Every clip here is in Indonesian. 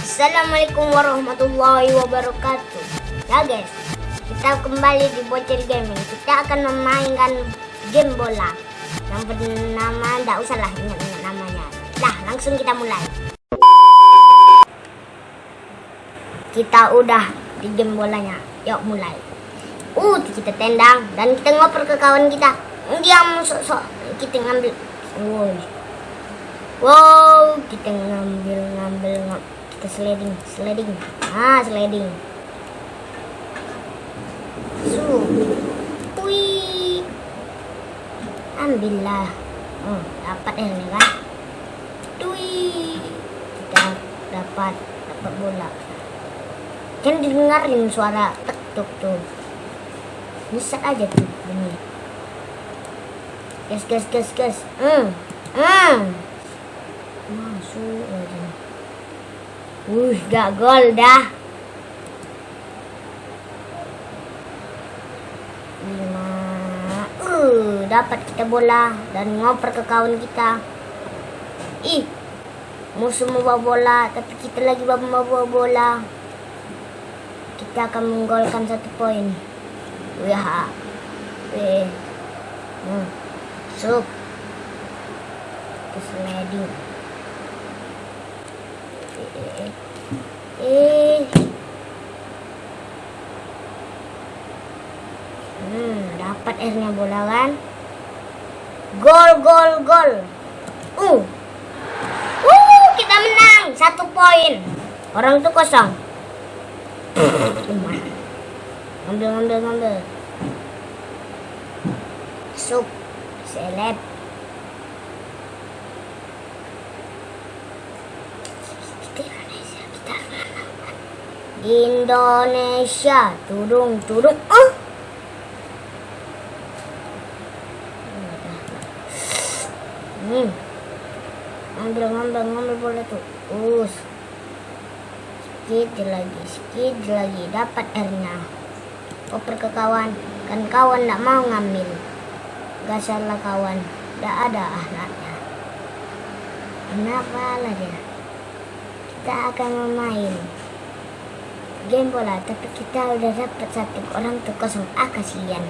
Assalamualaikum warahmatullahi wabarakatuh. Ya guys Kita kembali di Bocil Gaming. Kita akan memainkan game bola. Yang bernama Tidak usah lah ingat-ingat namanya. Dah langsung kita mulai. Kita udah di game bolanya. Yuk mulai. Uh kita tendang Dan kita ngoper ke kawan kita. Dia sok-sok. Kita ngambil. Wow Wow, kita ngambil ngambil ngambil kita sliding, sliding. Ah, sliding. Su. Wih. Ambillah. Oh, dapat ya ini kan? Wih. Kita dapat dapat bola. Kan didengarin suara tek tuk tuh. Bisa aja tuh bunyi. Gas gas gas gas. Hmm. Hmm masuk aja uh gak gol dah. Lima. Uh dapat kita bola dan ngoper ke kawan kita. Ih musuh membawa bola tapi kita lagi membawa bola. Kita akan menggolkan satu poin. Wah weh hmm. sup. Sliding eh hmm dapat airnya bola kan gol gol gol. Uh. Uh kita menang. Satu poin. Orang tuh kosong. Ngambil ngambil ngambil sup seleb Indonesia. Turung turung oh. Hmm. Ambil ngambil ngambil boleh tuh. Us. Sedikit lagi sedikit lagi. Dapat airnya. Oper ke kawan. Kan kawan tidak mau ngambil. Gak salah kawan. Tidak ada ahlaknya kenapa lah dia kita akan memain game bola tapi kita udah dapat satu orang tuh kosong. Ah kasihan.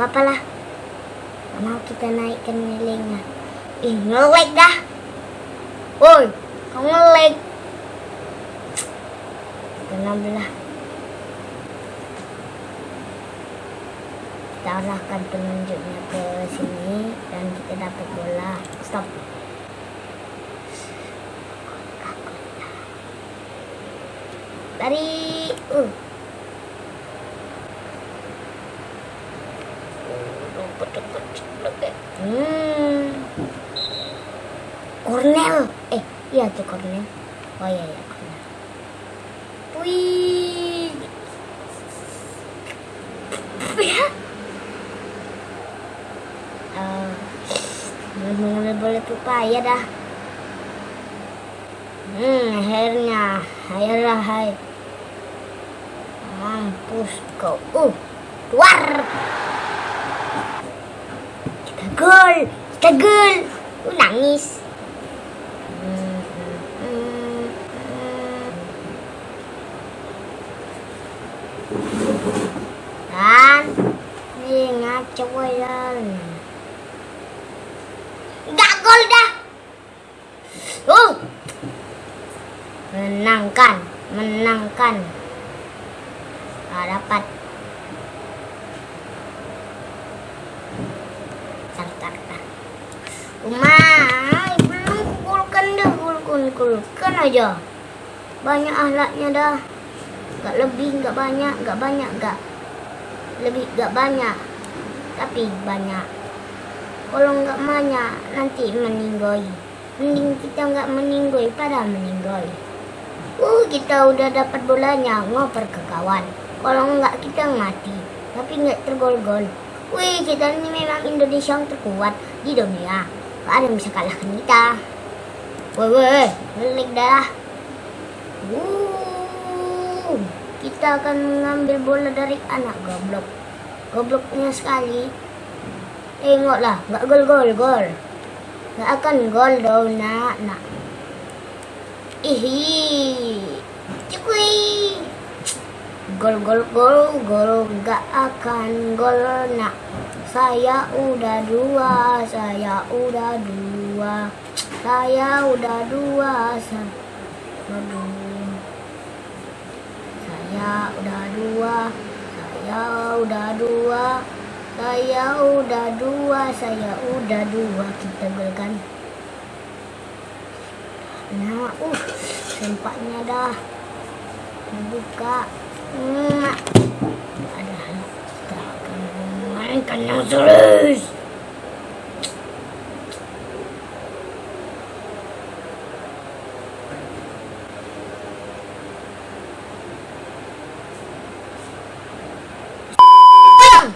Apa lah. Mau kita naikkan nilainya. Ih ngelag dah. Woi kamu ngelag. Kenapa lah. Kita arahkan penunjuknya ke sini dan kita dapat bola. Stop Lari. Uh. Hmm. Cornel. Eh, iya tuh Cornel. Oh iya iya Cornel. Wih. Ya. Uh, boleh boleh pupaya dah. Hmm, akhirnya, akhirnya, hai. Mampus kau. Uh keluar. Kita gol kita gol. Uh, nangis. Dan ini ngaco ya gak gol dah. Uh menangkan menangkan. Nggak dapat. Tar tar Umay, belum kulkan dah kulkan kulkan aja. Banyak ahlaknya dah. Nggak lebih nggak banyak nggak banyak nggak lebih nggak banyak. Tapi banyak. Kalau nggak banyak nanti meninggoy. Mending kita nggak meninggoy pada meninggoy uh kita udah dapat bolanya ngoper ke kawan kalau enggak kita mati. Tapi nggak tergol-gol. Wih kita ini memang Indonesia yang terkuat di dunia. Gak ada yang bisa kalahkan kita. Woi woi ngelik dah. Uh, kita akan mengambil bola dari anak goblok. Gobloknya sekali. Tengoklah nggak gol gol gol nggak akan gol dong nak. Nak Ihi. Cukui. Gol gol gol gol gak akan gol nak. Saya udah dua, saya udah dua. Saya udah dua, saya udah dua. Saya udah dua, saya udah dua. Saya udah dua, saya udah dua. Kita golkan. Nah, uh, sempatnya dah. Buka. Hmm. Ada kita akan memainkan yang serius.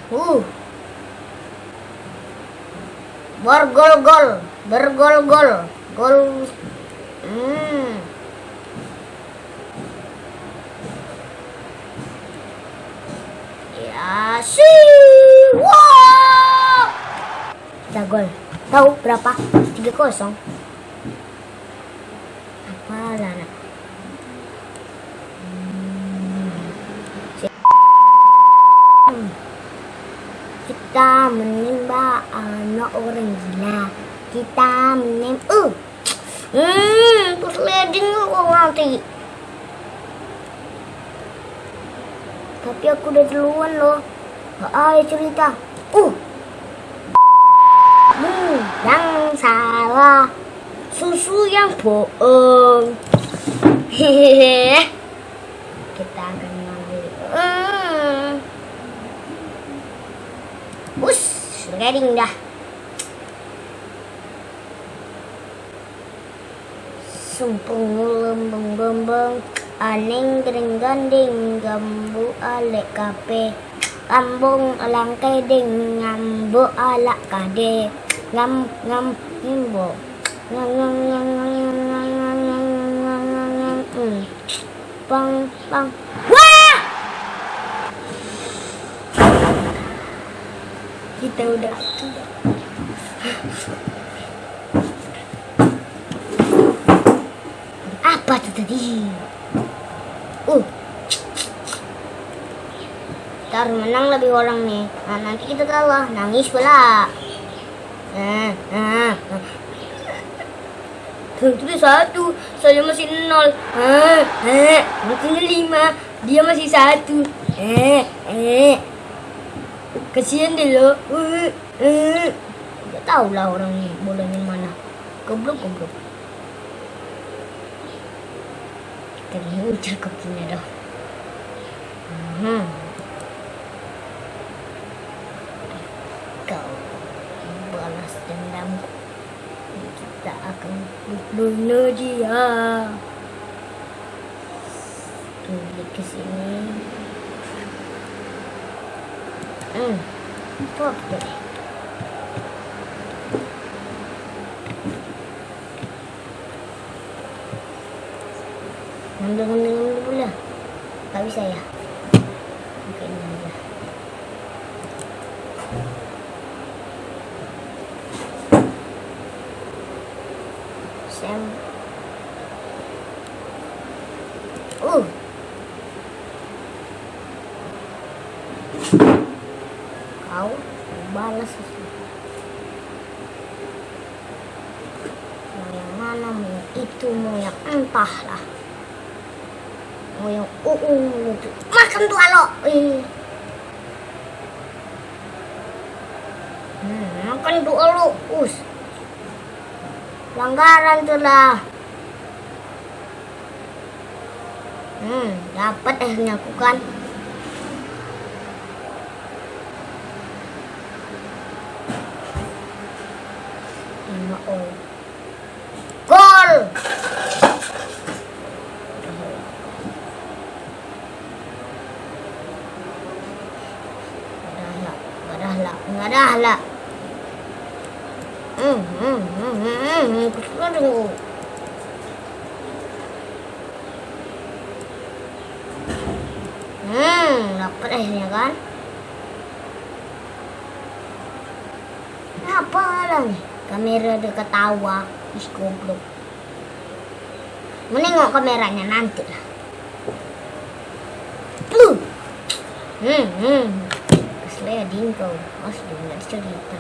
Uh. Bergol-gol, bergol-gol, gol. Hmm. Ya sih. Wow. Kita gol. Tahu berapa? 3-0. Apalah nak. Kita menimba anak orang gila. Kita menim... Uh. Hmm, persleding aku nanti. Tapi aku udah duluan loh. Gak ada cerita. Uh. Hmm, yang salah. Susu yang bohong. Hehehe. Kita akan mengambil. Hmm. Bus, sliding dah. Sumpung lembeng bembeng Aneng gering ganding Gambu alek kape Lambung alang keding Ngambu alak kade Ngam ngam ngimbo Ngam ngam ngam ngam ngam ngam ngam ngam ngam ngam ngam ngam Hmm. Wah! Kita udah Apa tuh tadi? Uh. Ntar menang lebih orang nih. Nah, nanti kita kalah. Nangis pula. Eh, eh. Itu dia satu, saya masih nol. Eh, eh, maksudnya lima, dia masih satu. Eh, eh. Kasihan deh lo. Eh, eh. Gak tau lah orang ini bolanya mana. Goblok, goblok. Kita ujar kakinya dah. Hmm. Dendamku. Kita akan bunuh dia. Kembali ke sini. Hmm. Pop deh. Ngambil ngambil ngambil pula. Tak bisa ya. Sam. Uh. Kau balas. Mau yang mana, mau yang itu, mau yang entahlah. Mau yang uh itu. Makan tuh alo. Ih. Hmm, makan tuh alo. Us. Pelanggaran tuh lah. Hmm, dapat eh aku kan. Lima oh. Gol! Nggak ada lah, nggak ada lah. Hmm, hmm, hmm, hmm, hmm, aduh. Hmm, dapat eh ya kan? Apa lah nih? Kamera dia ketawa, is goblok. menengok kameranya nanti lah. Hmm, hmm. Keslea dingkau. Asli nggak cerita.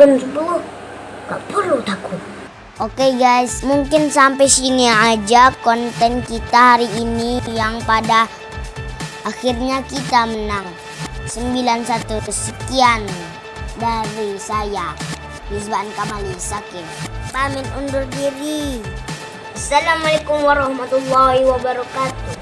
Kan 10 Gak perlu takut. Oke guys, mungkin sampai sini aja konten kita hari ini yang pada akhirnya kita menang. 91 sekian dari saya Rizwan Kamali Sakin pamit undur diri. Assalamualaikum warahmatullahi wabarakatuh